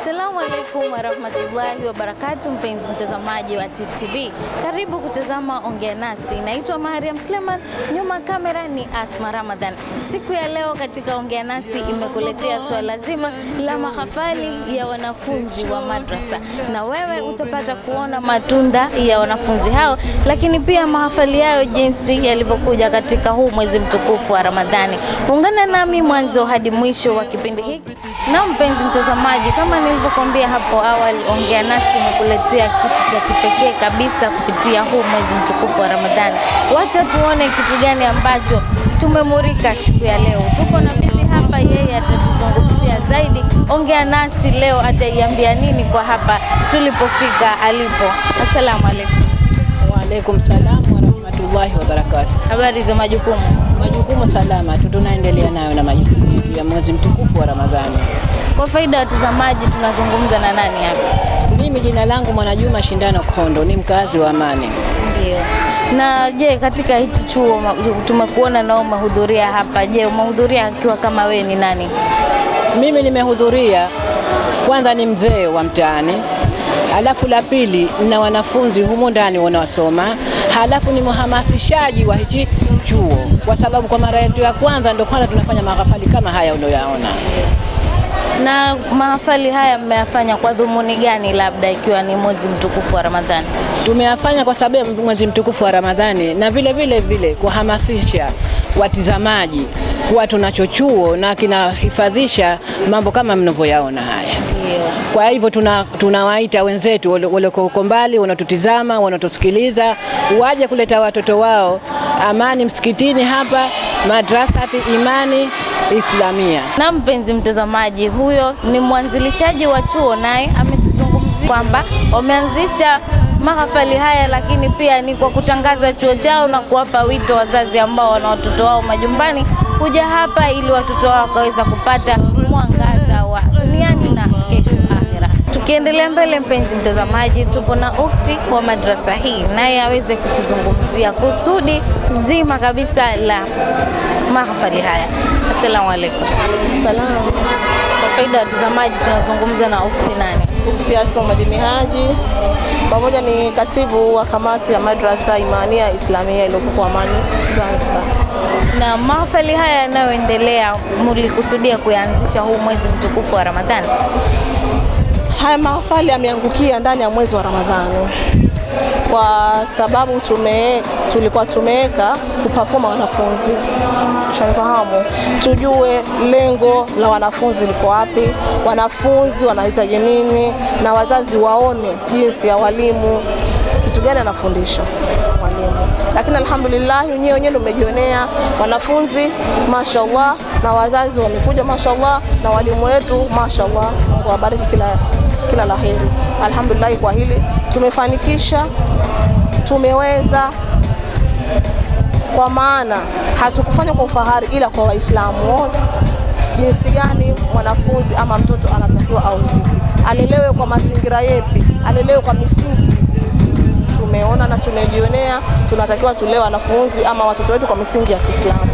Assalamu alaikum warahmatullahi wabarakatu, mpenzi mtazamaji wa Tifu TV, karibu kutazama Ongea Nasi. Naitwa Mariam Sleman, nyuma kamera ni Asma Ramadhan. Siku ya leo katika Ongea Nasi imekuletea swala zima la mahafali ya wanafunzi wa madrasa, na wewe utapata kuona matunda ya wanafunzi hao, lakini pia mahafali yayo jinsi yalivyokuja katika huu mwezi mtukufu wa Ramadhani. Ungana nami mwanzo hadi mwisho wa kipindi hiki. Na mpenzi mtazamaji, kama nilivyokuambia hapo awali, Ongea Nasi imekuletea kitu cha kipekee kabisa kupitia huu mwezi mtukufu wa Ramadhani. Wacha tuone kitu gani ambacho tumemurika siku ya leo. Tuko na bibi hapa, yeye atatuzungumzia zaidi. Ongea Nasi leo ataiambia nini kwa hapa tulipofika alipo. Assalamu alaikum. Waalaikum salam warahmatullahi wabarakatuh. Habari za majukumu? Majukumu salama tu, tunaendelea nayo na majukumu yetu ya mwezi mtukufu wa Ramadhani. Kwa faida ya watazamaji, tunazungumza na nani hapa? Mimi jina langu Mwanajuma Shindano Kondo, ni mkazi wa Amani. Ndio. Na je, katika hichi chuo tumekuona nao umehudhuria hapa. Je, umehudhuria akiwa kama wewe ni nani? Mimi nimehudhuria, kwanza ni mzee wa mtaani, halafu la pili na wanafunzi humo ndani wanaosoma, halafu ni mhamasishaji wa hichi chuo, kwa sababu kwa mara yetu ya kwanza ndio kwanza tunafanya maghafali kama haya unayoyaona. Na mahafali haya mmeyafanya kwa dhumuni gani, labda ikiwa ni mwezi mtukufu wa Ramadhani? Tumeyafanya kwa sababu ya mwezi mtukufu wa Ramadhani na vile vile vile kuhamasisha watizamaji kuwa tunacho chuo na kinahifadhisha mambo kama mnavyoyaona haya. Kwa hivyo tunawaita tuna- wenzetu walioko huko mbali, wanatutizama, wanatusikiliza, waje kuleta watoto wao amani msikitini hapa Madrasati Imani Islamia. Na mpenzi mtazamaji, huyo ni mwanzilishaji wa chuo, naye ametuzungumzia kwamba wameanzisha mahafali haya, lakini pia ni kwa kutangaza chuo chao na kuwapa wito wazazi ambao wana watoto wao majumbani kuja hapa ili watoto wao wakaweza kupata mwangaza wa duniani na kesho akhira. Tukiendelea mbele, mpenzi mtazamaji, tupo na ukti wa madrasa hii, naye aweze kutuzungumzia kusudi zima kabisa la mahafali haya. Assalamu alaikum. Salam. Kwa faida ya watazamaji, tunazungumza na ukti nani? Ukti Asma Madini Haji pamoja ni katibu wa kamati ya madrasa Imania Islamia iliyokuwa Amani Zanzibar. Na mahafali haya yanayoendelea, mlikusudia kuyaanzisha huu mwezi mtukufu wa Ramadhani? Haya mahafali yameangukia ndani ya mwezi wa Ramadhani kwa sababu tume, tulikuwa tumeweka kupafoma wanafunzi shanifahamu, tujue lengo la wanafunzi liko wapi, wanafunzi wanahitaji nini, na wazazi waone jinsi ya walimu kitu gani anafundisha mwalimu. Lakini alhamdulillah, wenyewe wenyewe ndio mmejionea wanafunzi mashallah, na wazazi wamekuja mashallah, na walimu wetu mashallah. Mungu awabariki kila kila la heri. Alhamdulillah, kwa hili tumefanikisha, tumeweza kwa maana hatukufanya kwa ufahari, ila kwa Waislamu wote, jinsi gani mwanafunzi ama mtoto anatakiwa au vipi, alelewe kwa mazingira yepi, alelewe kwa misingi. Tumeona na tumejionea, tunatakiwa tulee wanafunzi ama watoto wetu kwa misingi ya Kiislamu.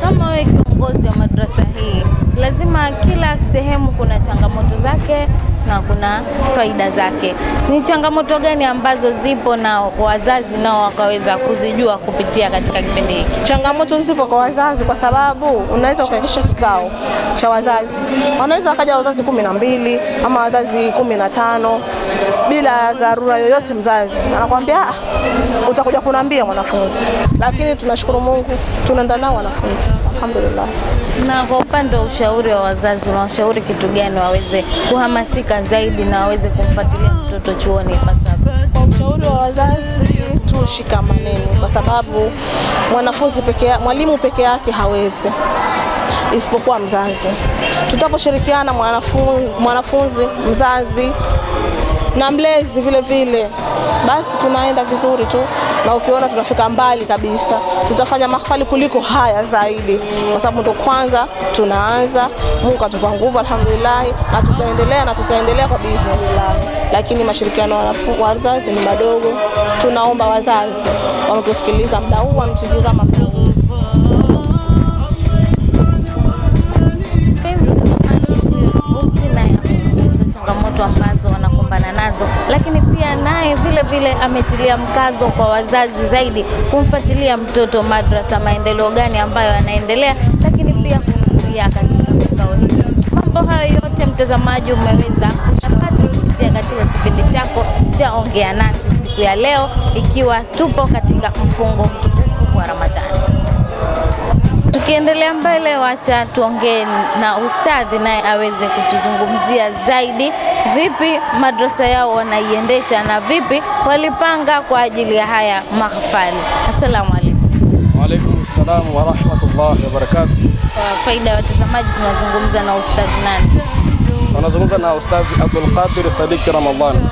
Kama wewe kiongozi wa madrasa hii, lazima kila sehemu kuna changamoto zake na kuna faida zake. Ni changamoto gani ambazo zipo na wazazi nao wakaweza kuzijua kupitia katika kipindi hiki? Changamoto zipo kwa wazazi, kwa sababu unaweza ukaikisha kikao cha wazazi, wanaweza wakaja wazazi kumi na mbili ama wazazi kumi na tano bila dharura yoyote. Mzazi anakuambia "Ah, utakuja kunambia mwanafunzi, lakini tunashukuru Mungu tunaenda nao wanafunzi, alhamdulillah. Na kwa upande wa ushauri wa wazazi, unawashauri kitu gani waweze kuhamasika zaidi na waweze kumfuatilia mtoto chuoni ipasavyo? Kwa ushauri wa wazazi tushikamaneni, kwa sababu mwanafunzi peke mwalimu peke yake hawezi isipokuwa mzazi. Tutaposhirikiana mwanafunzi, mwanafunzi mzazi na mlezi vile vile, basi tunaenda vizuri tu, na ukiona tunafika mbali kabisa. Tutafanya mahafali kuliko haya zaidi, kwa sababu ndo kwanza tunaanza. Mungu atupa nguvu, alhamdulillah, na tutaendelea na tutaendelea kwa business lao, lakini mashirikiano ya wazazi ni madogo. Tunaomba wazazi wanatusikiliza muda huu, wanatutizama changamoto ambazo ambazo wanakumbana nazo, lakini pia naye vile vile ametilia mkazo kwa wazazi zaidi kumfuatilia mtoto madrasa, maendeleo gani ambayo anaendelea, lakini pia kuhudhuria katika vikao hivi. Mambo hayo yote mtazamaji, umeweza kuyapata kupitia katika kipindi chako cha Ongea Nasi siku ya leo, ikiwa tupo katika mfungo mtukufu wa Ramadhani. Tukiendelea mbele, wacha tuongee na ustadhi naye aweze kutuzungumzia zaidi vipi madrasa yao wanaiendesha na vipi walipanga kwa ajili ya haya mahafali. Assalamu alaikum. Waalaikum salam wa rahmatullahi wa barakatuh. Kwa faida ya watazamaji, tunazungumza na ustadhi nani? Tunazungumza na Ustazi Abdul Qadir Sadiki Ramadhani,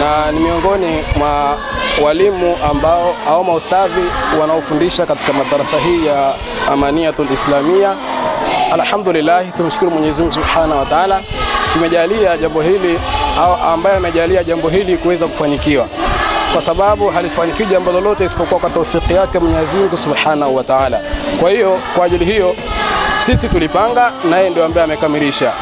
na ni miongoni mwa walimu ambao au maustadhi wanaofundisha katika madarasa hii ya Amaniyatul Islamia. Alhamdulillah, tumshukuru Mwenyezi Mungu Subhanahu wa Ta'ala, tumejalia jambo hili au ambaye amejalia jambo hili kuweza kufanikiwa, kwa sababu halifanikiwi jambo lolote isipokuwa kwa taufiki yake Mwenyezi Mungu Subhanahu wa Ta'ala. Kwa hiyo kwa ajili hiyo sisi tulipanga na yeye ndio ambaye amekamilisha.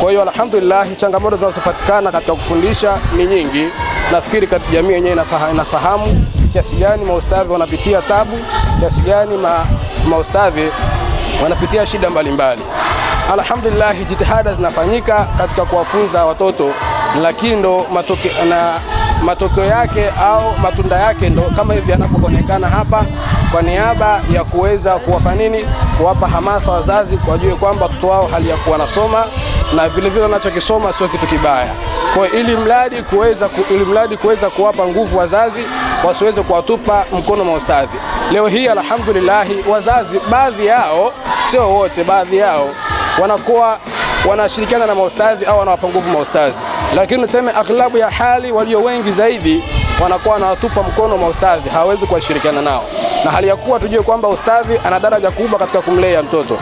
Kwa hiyo alhamdulillah, changamoto zinazopatikana katika kufundisha ni nyingi. Nafikiri jamii yenyewe inafaha- inafahamu kiasi gani maustadhi wanapitia tabu, kiasi gani ma, maustadhi wanapitia shida mbalimbali. mbali. Alhamdulillah, jitihada zinafanyika katika kuwafunza watoto, lakini ndo matoke, na matokeo yake au matunda yake ndo kama hivi yanapoonekana hapa, kwa niaba ya kuweza kuwapa nini, kuwapa hamasa wazazi wajue kwamba watoto wao hali ya kuwa nasoma na vilevile vile wanachokisoma sio kitu kibaya. Kwa ili mradi kuweza ku, ili mradi kuweza kuwapa nguvu wazazi wasiweze kuwatupa mkono maustadhi. Leo hii alhamdulillah, wazazi baadhi yao, sio wote, baadhi yao wanakuwa wanashirikiana na maustadhi au wanawapa nguvu maustadhi, lakini tuseme aghlabu ya hali walio wengi zaidi wanakuwa wanawatupa mkono maustadhi, hawawezi kuwashirikiana nao, na hali ya kuwa tujue kwamba ustadhi ana daraja kubwa katika kumlea mtoto.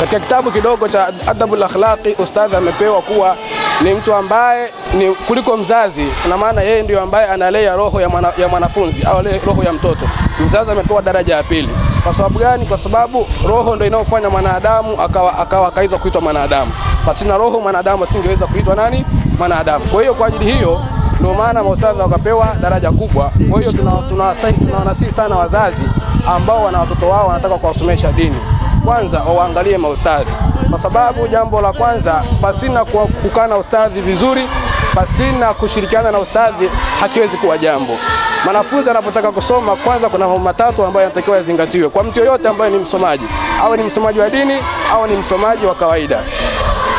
Katika kitabu kidogo cha Adabul Akhlaqi ustadhi amepewa kuwa ni mtu ambaye ni kuliko mzazi, na maana yeye ndio ambaye analea roho ya, mwana, ya mwanafunzi au roho ya mtoto. Mzazi amepewa daraja ya pili. Kwa sababu gani? Kwa sababu roho ndio inayofanya mwanadamu akawa akawa akaweza kuitwa mwanadamu. Pasina roho mwanadamu asingeweza kuitwa nani? Mwanadamu. Kwa hiyo kwa ajili hiyo ndio maana maustadhi wakapewa daraja kubwa. Kwa hiyo tuna- tuna tunawasihi sana wazazi ambao wana watoto wao wanataka kuwasomesha dini kwanza waangalie maustadhi, kwa sababu jambo la kwanza, pasina kukaa na ustadhi vizuri, pasina kushirikiana na ustadhi hakiwezi kuwa jambo. Mwanafunzi anapotaka kusoma, kwanza kuna mambo matatu ambayo yanatakiwa yazingatiwe kwa mtu yoyote ambaye ni msomaji, awe ni msomaji wa dini au ni msomaji wa kawaida.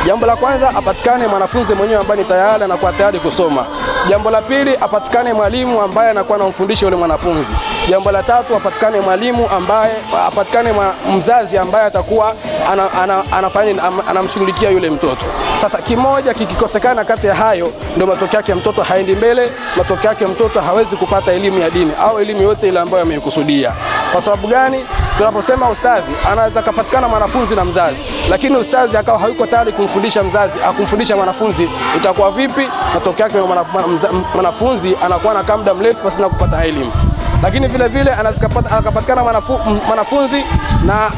Jambo la kwanza apatikane mwanafunzi mwenyewe ambaye ni tayari anakuwa tayari kusoma. Jambo la pili apatikane mwalimu ambaye anakuwa anamfundisha yule mwanafunzi. Jambo la tatu apatikane mwalimu ambaye apatikane mzazi ambaye atakuwa ana, ana, anafanya anamshughulikia yule mtoto. Sasa kimoja kikikosekana kati ya hayo, ndio matokeo yake mtoto haendi mbele, matokeo yake mtoto hawezi kupata elimu ya dini au elimu yote ile ambayo ameikusudia. Kwa sababu gani? Tunaposema ustadhi, anaweza kapatikana mwanafunzi na mzazi, lakini ustadhi akawa hayuko tayari kumfundisha mzazi, akumfundisha mwanafunzi, itakuwa vipi? Matokeo yake mwanafunzi anakuwa na muda mrefu pasina kupata elimu. Lakini vile vile anaweza akapatikana mwanafunzi na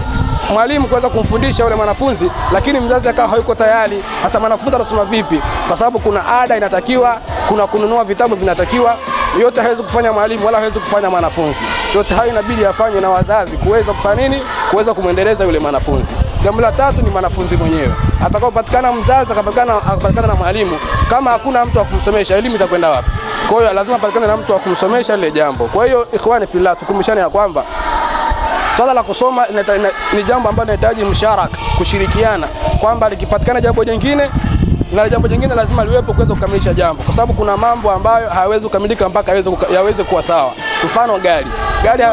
mwalimu kuweza kumfundisha yule mwanafunzi, lakini mzazi akawa hayuko tayari. Sasa mwanafunzi atasoma vipi? Kwa sababu kuna ada inatakiwa, kuna kununua vitabu vinatakiwa, yote hawezi kufanya mwalimu wala hawezi kufanya mwanafunzi. Yote hayo inabidi afanye na wazazi kuweza kufanya nini? Kuweza kumwendeleza yule mwanafunzi. Jambo la tatu ni mwanafunzi mwenyewe. Atakapopatikana mzazi akapatikana akapatikana na mwalimu, kama hakuna mtu wa kumsomesha, elimu itakwenda wapi? Kwa hiyo lazima patikane na mtu wa kumsomesha lile jambo. Kwa hiyo ikhwani fillah, tukumbushane ya kwamba Swala la kusoma ni jambo ambalo linahitaji msharaka, kushirikiana, kwamba likipatikana jambo jingine na jambo jingine lazima liwepo kuweza kukamilisha jambo, kwa sababu kuna mambo ambayo hayawezi kukamilika mpaka yaweze kuwa sawa. Mfano gari, gari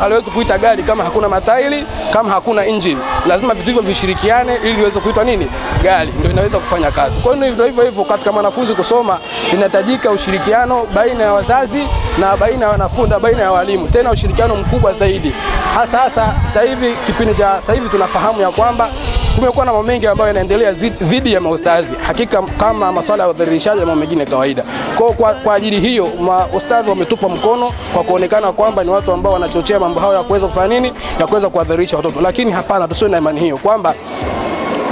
haliwezi kuita gari kama hakuna matairi, kama hakuna engine. Lazima vitu hivyo vishirikiane ili liweze kuitwa nini? Gari, ndio inaweza kufanya kazi. Kwa hiyo ndio hivyo hivyo, katika mwanafunzi kusoma inahitajika ushirikiano baina ya wazazi na baina ya wanafunzi na baina ya walimu, tena ushirikiano mkubwa zaidi hasa hasa sasa hivi kipindi cha sasa hivi tunafahamu ya kwamba kumekuwa na mambo mengi ambayo yanaendelea dhidi ya maustazi, hakika kama masuala ya udhalilishaji na mengine kawaida. Kwa, kwa, ajili hiyo maustadhi wametupa mkono kwa kuonekana kwamba ni watu ambao wanachochea mambo hayo ya kuweza kufanya nini, ya kuweza kuadhirisha watoto, lakini hapana, tusiwe na imani hiyo kwamba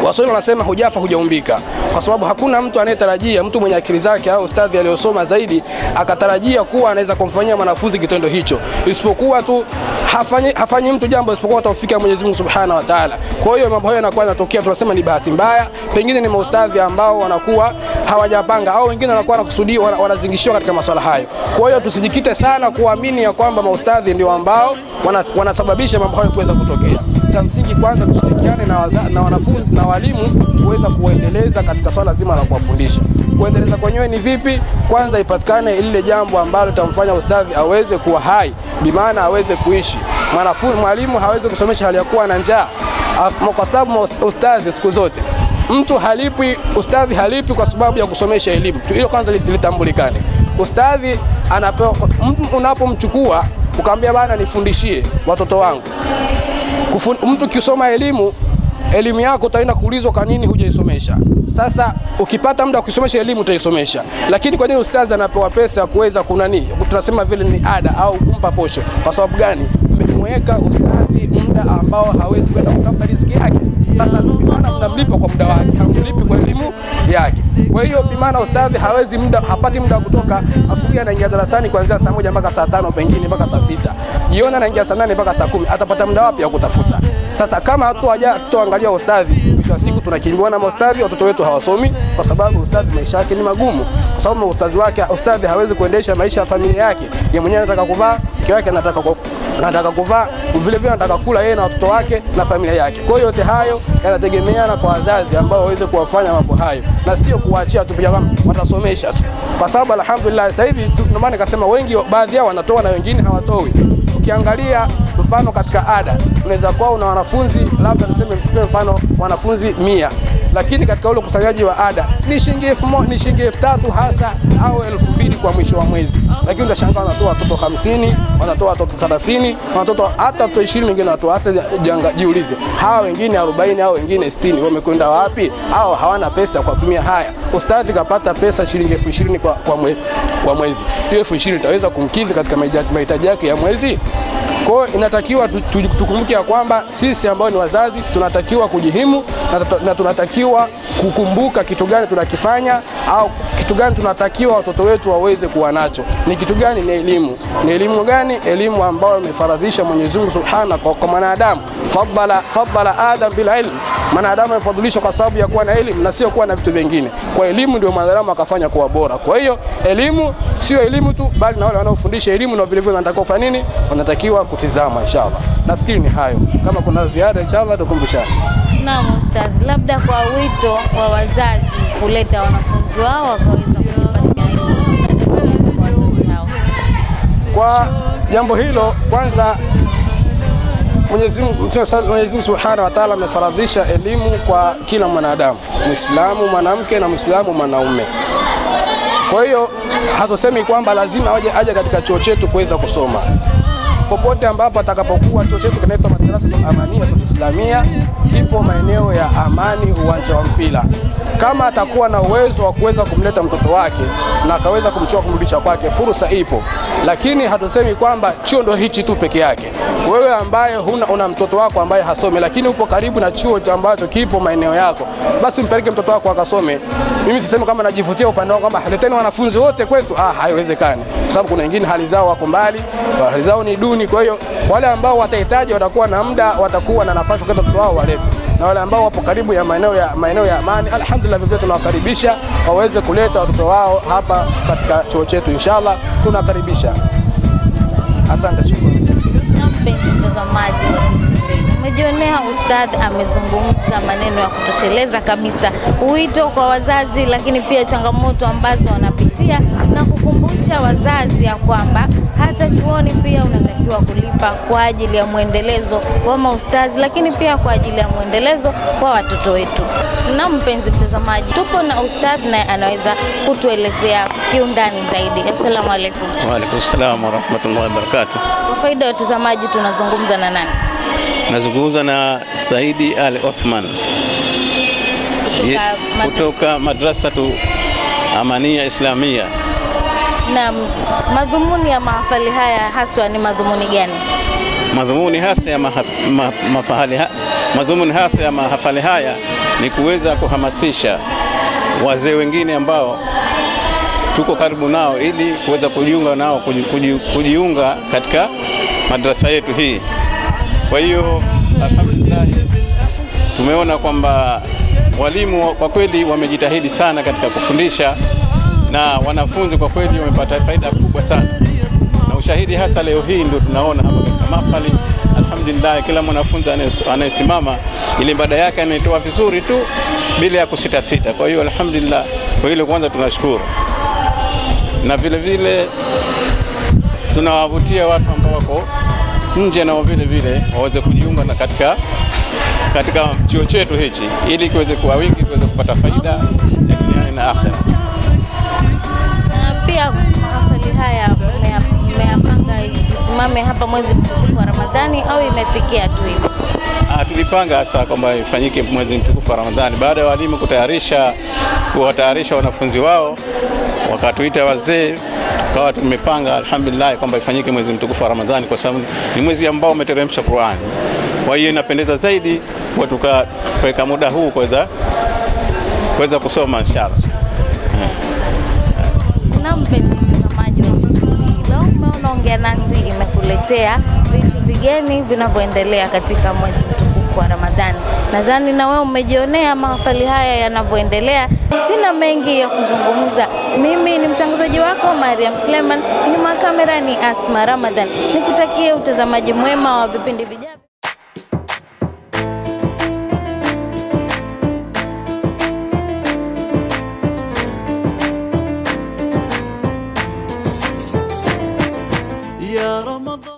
Waswahili wanasema hujafa hujaumbika, kwa sababu hakuna mtu anayetarajia, mtu mwenye akili zake au ustadhi aliyosoma zaidi akatarajia kuwa anaweza kumfanyia mwanafunzi kitendo hicho, isipokuwa tu hafanyi, hafanyi mtu jambo isipokuwa taufiki Mwenyezi Mungu Subhanahu wa Ta'ala. Kwa hiyo mambo hayo yanakuwa yanatokea, tunasema ni bahati mbaya, pengine ni maustadhi ambao wanakuwa hawajapanga au wengine wanakuwa wanakusudia wana- wanazingishiwa katika masuala hayo. Kwa hiyo tusijikite sana kuamini ya kwamba maustadhi ndio ambao wanasababisha mambo hayo kuweza kutokea. Cha msingi kwanza tushirikiane na, na wanafunzi na walimu kuweza kuwaendeleza katika swala zima la kuwafundisha. Kuendeleza kwenyewe ni vipi? Kwanza ipatikane lile jambo ambalo litamfanya ustadhi aweze kuwa hai, bimaana aweze kuishi. Mwanafunzi, mwalimu hawezi kusomesha hali ya kuwa na njaa, kwa sababu ustadhi siku zote mtu halipi, ustadhi halipi kwa sababu ya kusomesha elimu. Hilo kwanza litambulikane. Ustadhi anapewa, unapomchukua ukamwambia bana, nifundishie watoto wangu Kufun, mtu kisoma elimu elimu yako utaenda kuulizwa kwa nini hujaisomesha. Sasa ukipata muda wa kusomesha elimu utaisomesha, lakini kwa nini ustazi anapewa pesa ya kuweza kunani, tunasema vile ni ada au kumpa posho? Kwa sababu gani? Mmemweka ustadhi muda ambao hawezi kwenda kutafuta riziki yake. Sasa bimana mnamlipa kwa muda wake, hamlipi kwa elimu yake. Kwa hiyo bimana ustadhi hawezi muda, hapati muda kutoka asubuhi, anaingia darasani kuanzia saa moja mpaka saa tano pengine mpaka saa sita jioni anaingia saa nane mpaka saa kumi atapata muda wapi wa kutafuta? Sasa kama hatuangalia ustadhi, mwisho wa siku tunakimbiwa na maustadhi, watoto wetu hawasomi kwa sababu ustadhi maisha yake ni magumu, kwa sababu ustadhi wake ustadhi hawezi kuendesha maisha ya familia yake. Yeye mwenyewe anataka kuvaa, mke wake anataka anataka kuvaa, vile vile anataka kula yeye na watoto wake na familia yake. Kwa hiyo yote hayo yanategemeana kwa wazazi ambao waweze kuwafanya mambo hayo na sio kuwaachia tu pia kama watasomesha tu, kwa sababu alhamdulillah sasa hivi ndio maana nikasema wengi, baadhi yao wanatoa na wengine hawatoi. Ukiangalia mfano katika ada, unaweza kuwa una wanafunzi labda tuseme, tupe mfano wanafunzi mia lakini katika ule ukusanyaji wa ada ni shilingi elfu moja ni shilingi elfu tatu hasa au elfu mbili kwa mwisho wa mwezi, lakini utashangaa wanatoa watoto hamsini wanatoa watoto thelathini wanatoa hata watoto ishirini wengine wanatoa. Hasa janga, jiulize hawa wengine arobaini au wengine sitini wamekwenda wapi? Hao hawana pesa kwa kutumia haya. Ustadhi kapata pesa shilingi elfu ishirini kwa, kwa, mwe, kwa mwezi, hiyo elfu ishirini itaweza kumkidhi katika mahitaji yake ya mwezi? Kwa hiyo inatakiwa tu- tu- tukumbuke ya kwamba sisi ambao ni wazazi tunatakiwa kujihimu na tunatakiwa kukumbuka kitu gani tunakifanya au kitu gani tunatakiwa watoto wetu waweze kuwa nacho. Ni kitu gani? Ni elimu. Ni elimu gani? Elimu ambayo imefaradhisha Mwenyezi Mungu Subhanahu kwa, kwa mwanadamu. Fadala fadala Adam bil ilm, mwanadamu amefadhilishwa kwa sababu ya kuwa na elimu na sio kuwa na vitu vingine. Kwa elimu ndio mwanadamu akafanya kuwa bora. Kwa hiyo elimu sio elimu tu, bali na wale wanaofundisha elimu na vile vile wanatakiwa kufanya nini? Wanatakiwa kutizama. Inshallah, nafikiri ni hayo. Kama kuna ziada, inshallah tukumbushane. Naam Ustadh, labda kwa wito wa wazazi kuleta wanafunzi wao wakaweza kujipatia elimu, kwa wazazi hao? Kwa jambo hilo, kwanza Mwenyezi Mungu Subhanahu wa Ta'ala amefaradhisha elimu kwa kila mwanadamu, Muislamu mwanamke na Muislamu mwanaume. Kwa hiyo hatusemi kwamba lazima aje, aje katika chuo chetu kuweza kusoma popote ambapo atakapokuwa. Chuo chetu kinaitwa Madrasa Amania Islamia, kipo maeneo ya Amani, uwanja wa mpira. Kama atakuwa na uwezo wa kuweza kumleta mtoto wake na akaweza kumchukua kumrudisha kwake, fursa ipo, lakini hatusemi kwamba chuo ndio hichi tu peke yake. Wewe ambaye huna una mtoto wako ambaye hasome, lakini upo karibu na chuo ambacho kipo maeneo yako, basi mpeleke mtoto wako akasome. Mimi sisemi kama najivutia upande wangu kwamba leteni wanafunzi wote kwetu, ah, haiwezekani, kwa sababu kuna wengine hali zao wako mbali, hali zao ni duni. Kwa hiyo wale ambao watahitaji watakuwa na muda, watakuwa na nafasi kwa mtoto wao walete, na wale ambao wapo karibu ya maeneo ya maeneo ya amani, alhamdulillah, vivyo tunawakaribisha waweze kuleta watoto wao hapa katika chuo chetu, inshallah tunakaribisha. Asante, shukrani. Mpenzi umejionea amezungumza maneno ya kutosheleza kabisa, wito kwa wazazi, lakini pia changamoto ambazo wanapitia na kukumbusha wazazi ya kwamba hata chuoni pia unatakiwa kulipa kwa ajili ya mwendelezo wa maustazi, lakini pia kwa ajili ya mwendelezo wa watoto wetu. Na mpenzi mtazamaji, tupo na ustadhi naye anaweza kutuelezea kiundani zaidi. Assalamu alaikum. Wa alaikum salam warahmatullahi wabarakatuh. Kwa faida ya watazamaji, tunazungumza na nani? Nazungumza na Saidi Ali Othman kutoka madrasa. kutoka madrasatu Amania Islamia. Na madhumuni ya mahafali haya haswa ni madhumuni gani? Madhumuni hasa ya mahaf, ma, madhumuni hasa ya mahafali haya ni kuweza kuhamasisha wazee wengine ambao tuko karibu nao ili kuweza kujiunga nao kuji, kuji, kujiunga katika madrasa yetu hii. Kwa hiyo alhamdulillah, tumeona kwamba walimu kwa kweli wamejitahidi sana katika kufundisha na wanafunzi kwa kweli wamepata faida kubwa sana, na ushahidi hasa leo hii ndio tunaona hapa katika mahafali. Alhamdulillah, kila mwanafunzi anayesimama ili ibada yake anaitoa vizuri tu bila ya kusitasita. Kwa hiyo alhamdulillah, kwa hilo kwanza tunashukuru, na vile vile tunawavutia watu ambao wako nje nao vile vile waweze kujiunga na katika katika chuo chetu hichi ili kiweze kuwa wingi tuweze kupata faida ya duniani na akhera. Isimame hapa mwezi mtukufu wa Ramadhani au imefikia tu hivyo? Ah, tulipanga hasa kwamba ifanyike mwezi mtukufu wa Ramadhani baada ya walimu kutayarisha kuwatayarisha wanafunzi wao, wakatuita wazee tukawa tumepanga alhamdulillah kwamba ifanyike mwezi mtukufu wa Ramadhani kwa sababu ni mwezi ambao umeteremsha Qur'ani. Kwa hiyo inapendeza zaidi kwa tukaweka muda huu kuweza kuweza kusoma inshallah. Na Ongea Nasi imekuletea vitu vigeni vinavyoendelea katika mwezi mtukufu wa Ramadhani. Nadhani na wewe umejionea mahafali haya yanavyoendelea. Sina mengi ya kuzungumza. Mimi ni mtangazaji wako Mariam Suleiman, nyuma ya kamera ni Asma Ramadhan. Nikutakie utazamaji mwema wa vipindi vijavyo.